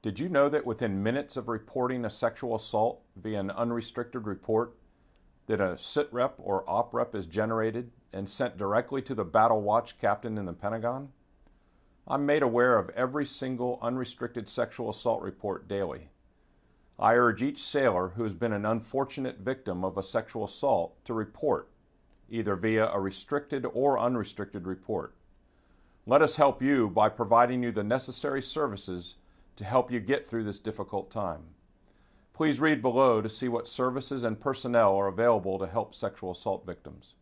Did you know that within minutes of reporting a sexual assault via an unrestricted report, that a SITREP or OPREP is generated and sent directly to the Battle Watch captain in the Pentagon? I'm made aware of every single unrestricted sexual assault report daily. I urge each sailor who has been an unfortunate victim of a sexual assault to report, either via a restricted or unrestricted report. Let us help you by providing you the necessary services to help you get through this difficult time. Please read below to see what services and personnel are available to help sexual assault victims.